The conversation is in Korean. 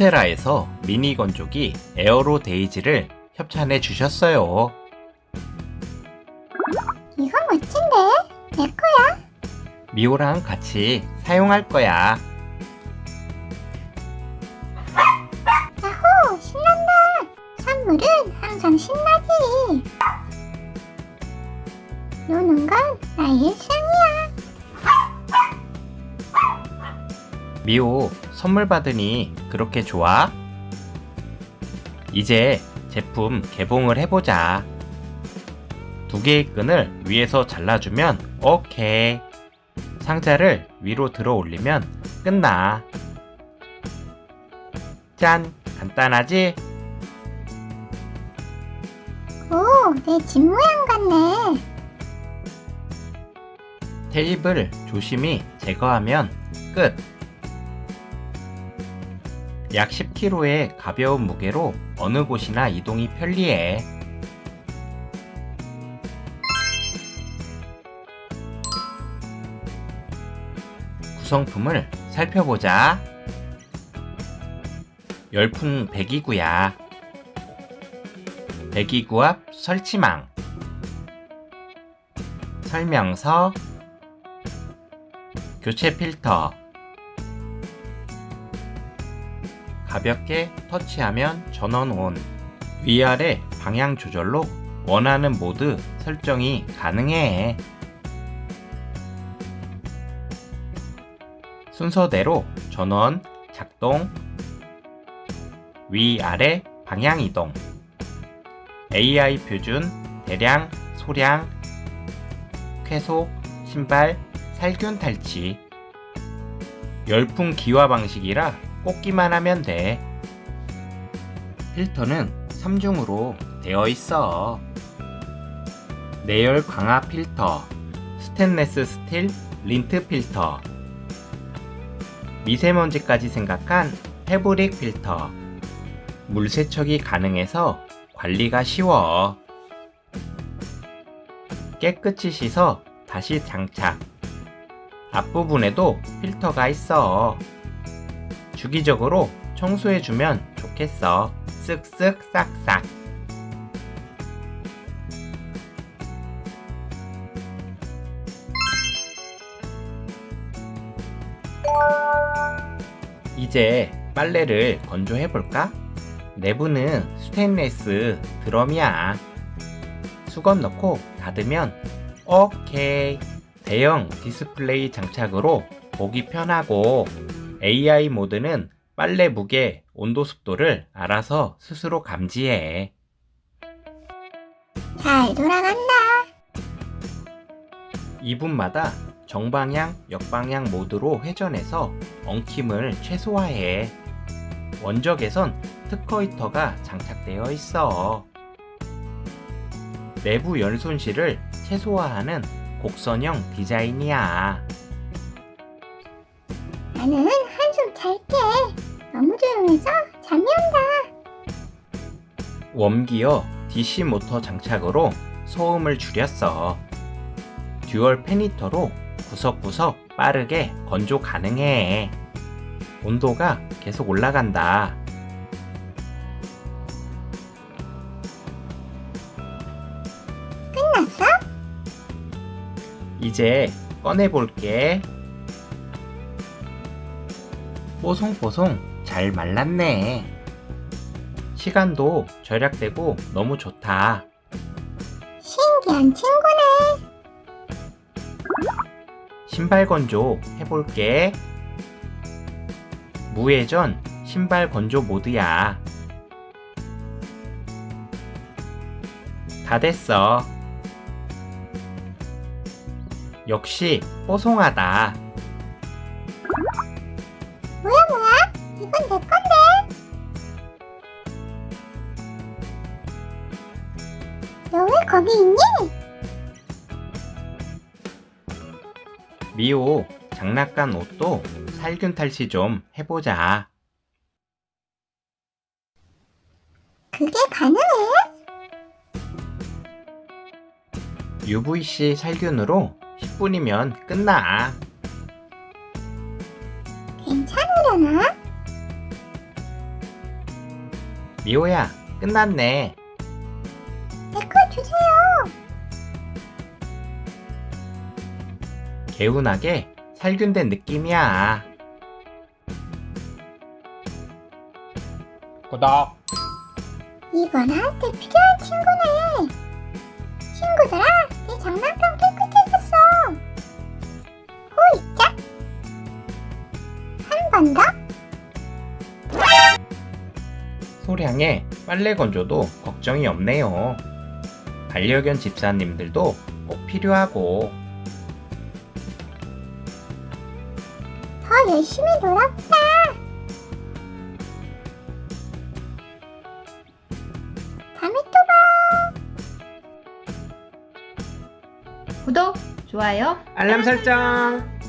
홈세라에서 미니 건조기 에어로 데이지를 협찬해 주셨어요. 이거 멋진데? 내 거야? 미호랑 같이 사용할 거야. 야호! 신난다! 선물은 항상 신나지! 노는 건 나의 일 미호 선물 받으니 그렇게 좋아? 이제 제품 개봉을 해보자. 두 개의 끈을 위에서 잘라주면 오케이. 상자를 위로 들어 올리면 끝나. 짠! 간단하지? 오, 내 집 모양 같네! 테이블 조심히 제거하면 끝. 약 10kg의 가벼운 무게로 어느 곳이나 이동이 편리해. 구성품을 살펴보자. 열풍 배기구야. 배기구 앞 설치망. 설명서. 교체 필터. 가볍게 터치하면 전원 온. 위아래 방향 조절로 원하는 모드 설정이 가능해. 순서대로 전원, 작동, 위아래 방향 이동, AI 표준, 대량, 소량, 쾌속, 신발, 살균 탈취, 열풍 기화 방식이라 꽂기만 하면 돼. 필터는 3중으로 되어 있어. 내열 강화 필터, 스테인레스 스틸 lint 필터, 미세먼지까지 생각한 패브릭 필터, 물 세척이 가능해서 관리가 쉬워. 깨끗이 씻어 다시 장착. 앞부분에도 필터가 있어. 주기적으로 청소해주면 좋겠어. 쓱쓱 싹싹. 이제 빨래를 건조해볼까? 내부는 스테인레스 드럼이야. 수건 넣고 닫으면 오케이. 대형 디스플레이 장착으로 보기 편하고 AI 모드는 빨래 무게, 온도 습도를 알아서 스스로 감지해. 잘 돌아간다! 2분마다 정방향, 역방향 모드로 회전해서 엉킴을 최소화해. 원적에선 특허 히터가 장착되어 있어. 내부 열 손실을 최소화하는 곡선형 디자인이야. 나는 조용해서 잠이 온다! 웜기어 DC 모터 장착으로 소음을 줄였어. 듀얼 팬히터로 구석구석 빠르게 건조 가능해. 온도가 계속 올라간다. 끝났어? 이제 꺼내볼게. 뽀송뽀송 잘 말랐네. 시간도 절약되고 너무 좋다. 신기한 친구네! 신발 건조 해볼게. 무회전 신발 건조 모드야. 다 됐어. 역시 뽀송하다. 거기 있니? 미호 장난감 옷도 살균 탈취 좀 해보자. 그게 가능해? UVC 살균으로 10분이면 끝나. 괜찮으려나? 미호야, 끝났네. 주세요. 개운하게 살균된 느낌이야. 구독. 이건 나한테 필요한 친구네. 친구들아, 내 장난감 깨끗해졌어. 호이짝. 한 번 더. 소량의 빨래 건조도 걱정이 없네요. 반려견 집사님들도 꼭 필요하고 더 열심히 놀아보자. 다음에 또 봐. 구독, 좋아요, 알람 설정.